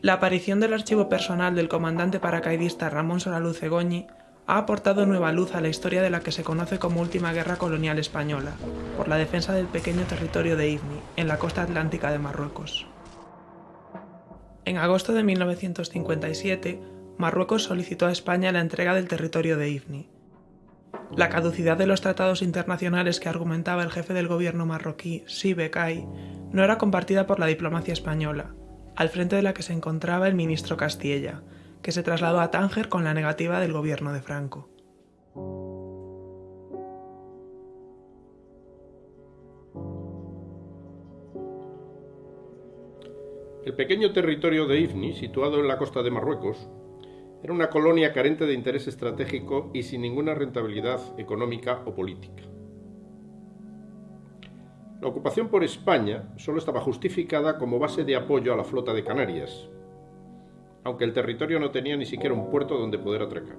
La aparición del archivo personal del comandante paracaidista Ramón Solaluz Egoñi ha aportado nueva luz a la historia de la que se conoce como Última Guerra Colonial Española, por la defensa del pequeño territorio de Ifni, en la costa atlántica de Marruecos. En agosto de 1957, Marruecos solicitó a España la entrega del territorio de Ifni. La caducidad de los tratados internacionales que argumentaba el jefe del gobierno marroquí, Si Bekai, no era compartida por la diplomacia española, al frente de la que se encontraba el ministro Castilla, que se trasladó a Tánger con la negativa del gobierno de Franco. El pequeño territorio de Ifni, situado en la costa de Marruecos, era una colonia carente de interés estratégico y sin ninguna rentabilidad económica o política. La ocupación por España solo estaba justificada como base de apoyo a la flota de Canarias, aunque el territorio no tenía ni siquiera un puerto donde poder atracar.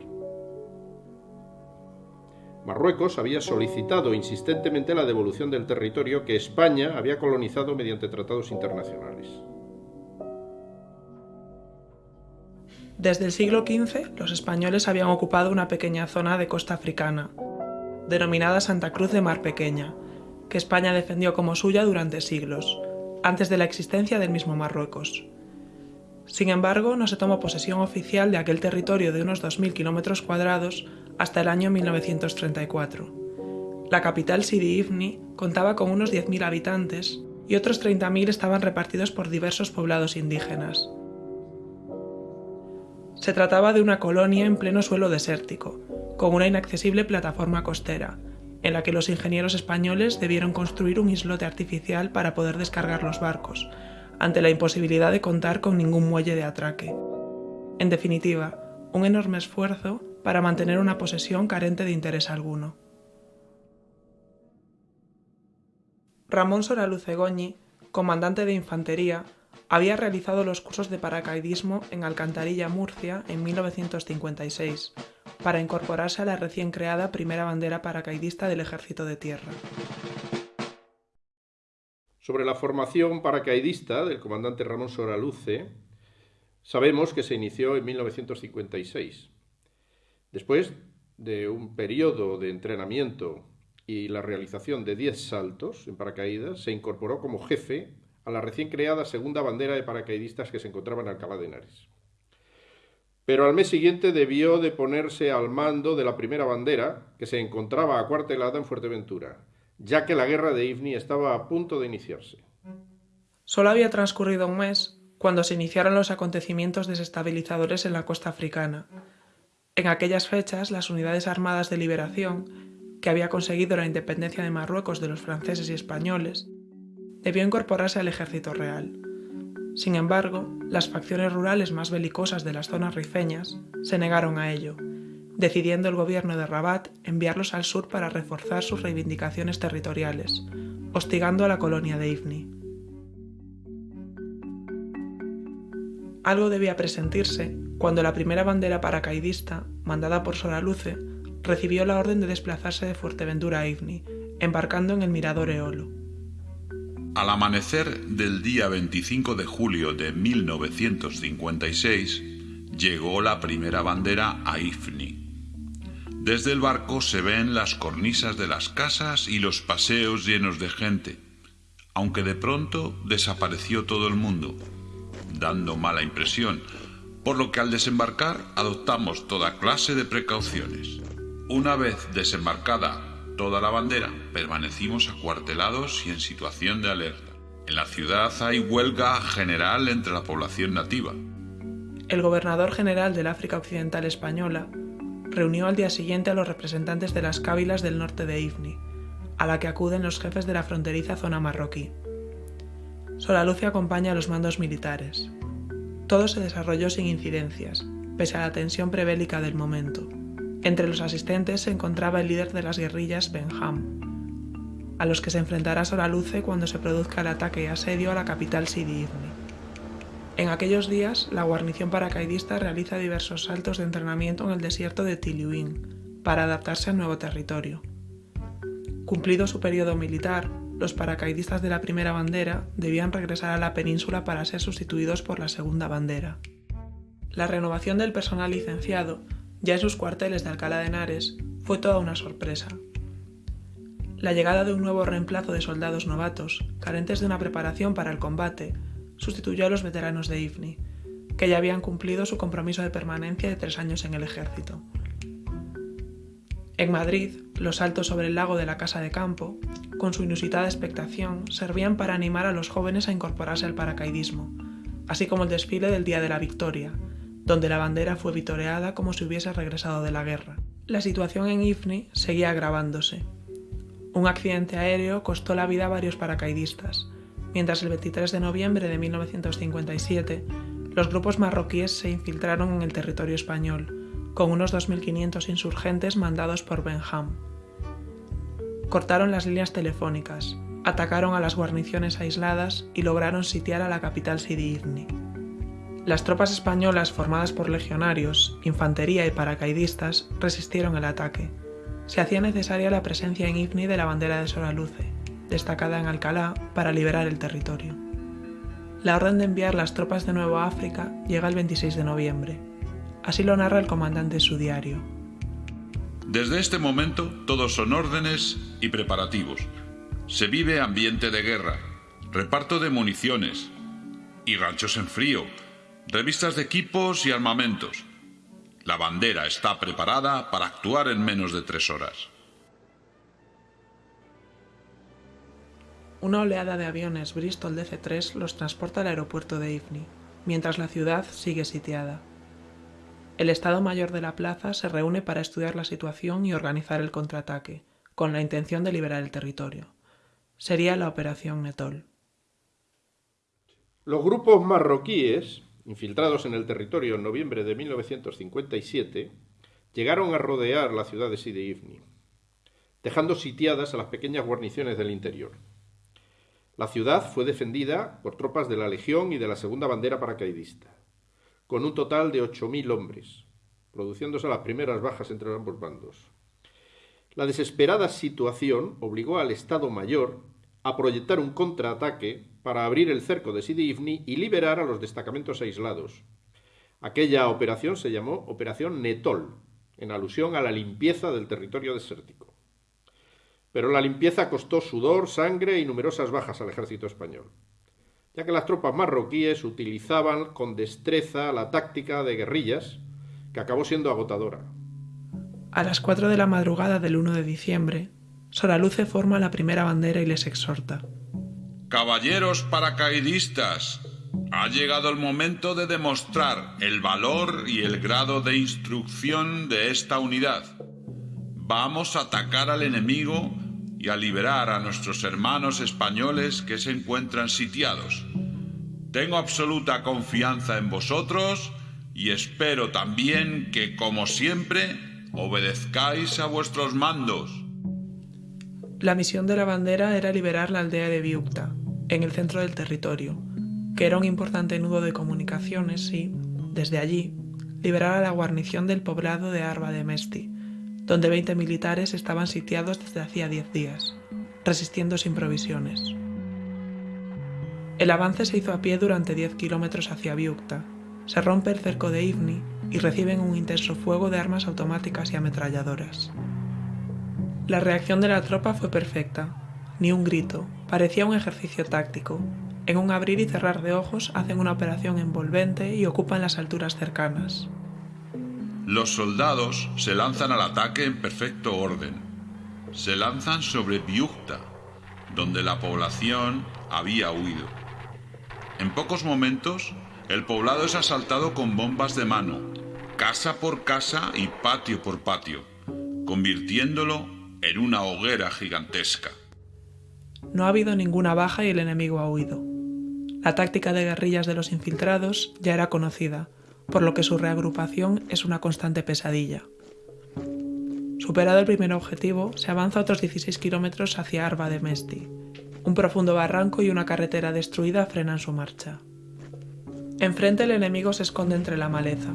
Marruecos había solicitado insistentemente la devolución del territorio que España había colonizado mediante tratados internacionales. Desde el siglo XV, los españoles habían ocupado una pequeña zona de costa africana, denominada Santa Cruz de Mar Pequeña, que España defendió como suya durante siglos, antes de la existencia del mismo Marruecos. Sin embargo, no se tomó posesión oficial de aquel territorio de unos 2.000 kilómetros cuadrados hasta el año 1934. La capital Sidi Ifni contaba con unos 10.000 habitantes y otros 30.000 estaban repartidos por diversos poblados indígenas. Se trataba de una colonia en pleno suelo desértico, con una inaccesible plataforma costera, en la que los ingenieros españoles debieron construir un islote artificial para poder descargar los barcos, ante la imposibilidad de contar con ningún muelle de atraque. En definitiva, un enorme esfuerzo para mantener una posesión carente de interés alguno. Ramón Soralucegoñi, comandante de infantería, había realizado los cursos de paracaidismo en Alcantarilla, Murcia, en 1956, para incorporarse a la recién creada primera bandera paracaidista del Ejército de Tierra. Sobre la formación paracaidista del comandante Ramón Soraluce, sabemos que se inició en 1956. Después de un periodo de entrenamiento y la realización de 10 saltos en paracaídas, se incorporó como jefe a la recién creada segunda bandera de paracaidistas que se encontraba en Alcalá de Henares. Pero al mes siguiente debió de ponerse al mando de la primera bandera, que se encontraba acuartelada en Fuerteventura, ya que la guerra de Ifni estaba a punto de iniciarse. Solo había transcurrido un mes cuando se iniciaron los acontecimientos desestabilizadores en la costa africana. En aquellas fechas, las unidades armadas de liberación, que había conseguido la independencia de Marruecos de los franceses y españoles, debió incorporarse al ejército real. Sin embargo, las facciones rurales más belicosas de las zonas rifeñas se negaron a ello, decidiendo el gobierno de Rabat enviarlos al sur para reforzar sus reivindicaciones territoriales, hostigando a la colonia de Ifni. Algo debía presentirse cuando la primera bandera paracaidista, mandada por Soraluce, recibió la orden de desplazarse de Fuerteventura a Ifni, embarcando en el mirador Eolo. Al amanecer del día 25 de julio de 1956, llegó la primera bandera a Ifni. Desde el barco se ven las cornisas de las casas y los paseos llenos de gente, aunque de pronto desapareció todo el mundo, dando mala impresión, por lo que al desembarcar adoptamos toda clase de precauciones. Una vez desembarcada toda la bandera, permanecimos acuartelados y en situación de alerta. En la ciudad hay huelga general entre la población nativa. El gobernador general del África Occidental Española reunió al día siguiente a los representantes de las cávilas del norte de Ifni, a la que acuden los jefes de la fronteriza zona marroquí. Solaluce acompaña a los mandos militares. Todo se desarrolló sin incidencias, pese a la tensión prebélica del momento. Entre los asistentes se encontraba el líder de las guerrillas, Benham, a los que se enfrentará Soraluce cuando se produzca el ataque y asedio a la capital Sidi Ifni. En aquellos días, la guarnición paracaidista realiza diversos saltos de entrenamiento en el desierto de Tiliuin para adaptarse al nuevo territorio. Cumplido su periodo militar, los paracaidistas de la primera bandera debían regresar a la península para ser sustituidos por la segunda bandera. La renovación del personal licenciado, ya en sus cuarteles de Alcalá de Henares, fue toda una sorpresa. La llegada de un nuevo reemplazo de soldados novatos, carentes de una preparación para el combate, sustituyó a los veteranos de IFNI, que ya habían cumplido su compromiso de permanencia de tres años en el ejército. En Madrid, los saltos sobre el lago de la Casa de Campo, con su inusitada expectación, servían para animar a los jóvenes a incorporarse al paracaidismo, así como el desfile del Día de la Victoria, donde la bandera fue vitoreada como si hubiese regresado de la guerra. La situación en IFNI seguía agravándose. Un accidente aéreo costó la vida a varios paracaidistas, mientras el 23 de noviembre de 1957 los grupos marroquíes se infiltraron en el territorio español, con unos 2.500 insurgentes mandados por Benham. Cortaron las líneas telefónicas, atacaron a las guarniciones aisladas y lograron sitiar a la capital Sidi Ifni. Las tropas españolas formadas por legionarios, infantería y paracaidistas resistieron el ataque. Se hacía necesaria la presencia en Ifni de la bandera de Soraluce, destacada en Alcalá, para liberar el territorio. La orden de enviar las tropas de nuevo a África llega el 26 de noviembre. Así lo narra el comandante en su diario. Desde este momento todos son órdenes y preparativos. Se vive ambiente de guerra, reparto de municiones y ranchos en frío, revistas de equipos y armamentos. La bandera está preparada para actuar en menos de tres horas. Una oleada de aviones Bristol DC-3 los transporta al aeropuerto de Ifni, mientras la ciudad sigue sitiada. El Estado Mayor de la plaza se reúne para estudiar la situación y organizar el contraataque, con la intención de liberar el territorio. Sería la Operación Netol. Los grupos marroquíes infiltrados en el territorio en noviembre de 1957, llegaron a rodear la ciudad de Sidi Ifni, dejando sitiadas a las pequeñas guarniciones del interior. La ciudad fue defendida por tropas de la Legión y de la Segunda Bandera Paracaidista, con un total de 8.000 hombres, produciéndose las primeras bajas entre ambos bandos. La desesperada situación obligó al Estado Mayor a proyectar un contraataque para abrir el cerco de Sidi Ifni y liberar a los destacamentos aislados. Aquella operación se llamó Operación Netol, en alusión a la limpieza del territorio desértico. Pero la limpieza costó sudor, sangre y numerosas bajas al ejército español, ya que las tropas marroquíes utilizaban con destreza la táctica de guerrillas, que acabó siendo agotadora. A las 4 de la madrugada del 1 de diciembre, Soraluce forma la primera bandera y les exhorta. Caballeros paracaidistas, ha llegado el momento de demostrar el valor y el grado de instrucción de esta unidad. Vamos a atacar al enemigo y a liberar a nuestros hermanos españoles que se encuentran sitiados. Tengo absoluta confianza en vosotros y espero también que, como siempre, obedezcáis a vuestros mandos. La misión de la bandera era liberar la aldea de Biukta, en el centro del territorio, que era un importante nudo de comunicaciones y, desde allí, liberar a la guarnición del poblado de Arba de Mesti, donde 20 militares estaban sitiados desde hacía 10 días, resistiendo sin provisiones. El avance se hizo a pie durante 10 kilómetros hacia Biukta, se rompe el cerco de Ivni y reciben un intenso fuego de armas automáticas y ametralladoras. La reacción de la tropa fue perfecta. Ni un grito, parecía un ejercicio táctico. En un abrir y cerrar de ojos hacen una operación envolvente y ocupan las alturas cercanas. Los soldados se lanzan al ataque en perfecto orden. Se lanzan sobre Biukta, donde la población había huido. En pocos momentos, el poblado es asaltado con bombas de mano, casa por casa y patio por patio, convirtiéndolo en una hoguera gigantesca. No ha habido ninguna baja y el enemigo ha huido. La táctica de guerrillas de los infiltrados ya era conocida, por lo que su reagrupación es una constante pesadilla. Superado el primer objetivo, se avanza otros 16 kilómetros hacia Arba de Mesti. Un profundo barranco y una carretera destruida frenan su marcha. Enfrente el enemigo se esconde entre la maleza.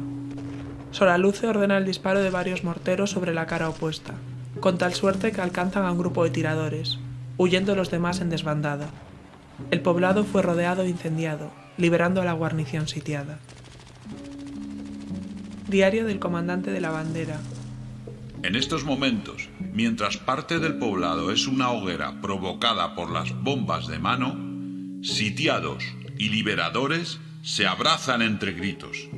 Soraluce ordena el disparo de varios morteros sobre la cara opuesta, con tal suerte que alcanzan a un grupo de tiradores, huyendo los demás en desbandada. El poblado fue rodeado e incendiado, liberando a la guarnición sitiada. Diario del comandante de la bandera. En estos momentos, mientras parte del poblado es una hoguera provocada por las bombas de mano, sitiados y liberadores se abrazan entre gritos.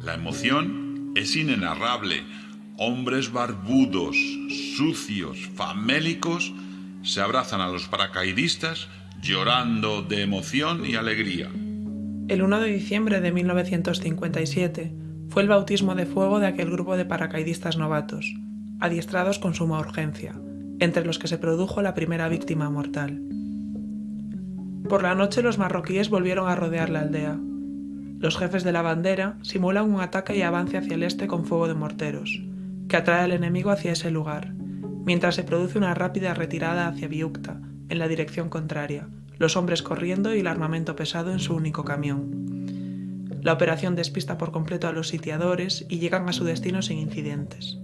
La emoción es inenarrable. Hombres barbudos, sucios, famélicos, se abrazan a los paracaidistas llorando de emoción y alegría. El 1 de diciembre de 1957 fue el bautismo de fuego de aquel grupo de paracaidistas novatos, adiestrados con suma urgencia, entre los que se produjo la primera víctima mortal. Por la noche los marroquíes volvieron a rodear la aldea. Los jefes de la bandera simulan un ataque y avance hacia el este con fuego de morteros, que atrae al enemigo hacia ese lugar, mientras se produce una rápida retirada hacia Biukta, en la dirección contraria, los hombres corriendo y el armamento pesado en su único camión. La operación despista por completo a los sitiadores y llegan a su destino sin incidentes.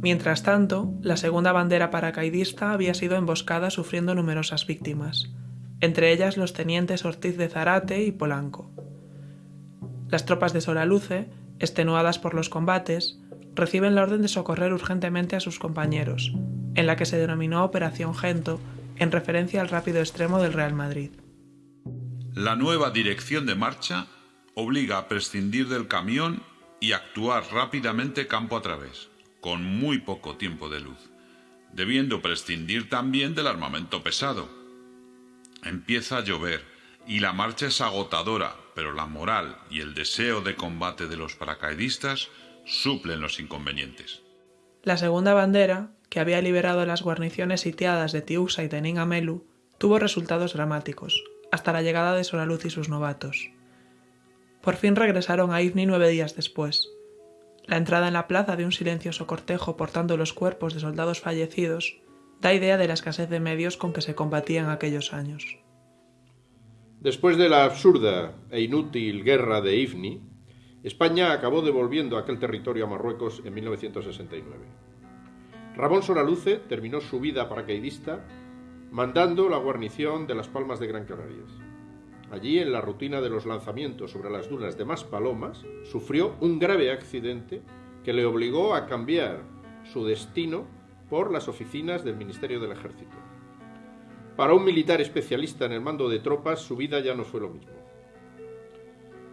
Mientras tanto, la segunda bandera paracaidista había sido emboscada sufriendo numerosas víctimas, entre ellas los tenientes Ortiz de Zarate y Polanco. Las tropas de Solaluce, extenuadas por los combates, reciben la orden de socorrer urgentemente a sus compañeros, en la que se denominó Operación Gento, en referencia al rápido extremo del Real Madrid. La nueva dirección de marcha obliga a prescindir del camión y actuar rápidamente campo a través con muy poco tiempo de luz, debiendo prescindir también del armamento pesado. Empieza a llover y la marcha es agotadora, pero la moral y el deseo de combate de los paracaidistas suplen los inconvenientes. La segunda bandera, que había liberado las guarniciones sitiadas de Tiusa y Teningamelu, tuvo resultados dramáticos, hasta la llegada de Solaluz y sus novatos. Por fin regresaron a Ifni nueve días después, la entrada en la plaza de un silencioso cortejo portando los cuerpos de soldados fallecidos da idea de la escasez de medios con que se combatía en aquellos años. Después de la absurda e inútil guerra de Ifni, España acabó devolviendo aquel territorio a Marruecos en 1969. Ramón Soraluce terminó su vida paracaidista mandando la guarnición de las Palmas de Gran Canarias. Allí, en la rutina de los lanzamientos sobre las dunas de Maspalomas, sufrió un grave accidente que le obligó a cambiar su destino por las oficinas del Ministerio del Ejército. Para un militar especialista en el mando de tropas, su vida ya no fue lo mismo.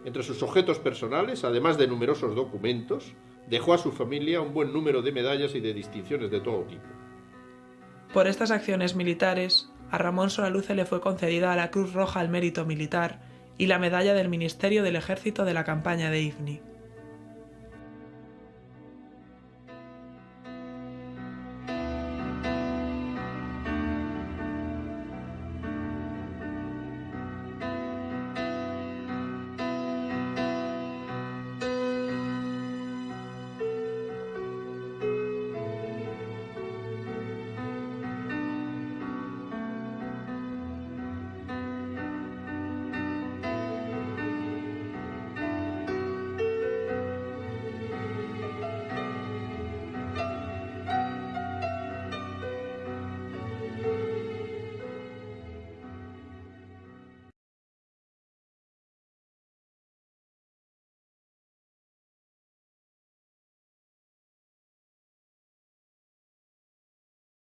Entre sus objetos personales, además de numerosos documentos, dejó a su familia un buen número de medallas y de distinciones de todo tipo. Por estas acciones militares, a Ramón Solaluce le fue concedida la Cruz Roja al Mérito Militar y la Medalla del Ministerio del Ejército de la campaña de Ifni.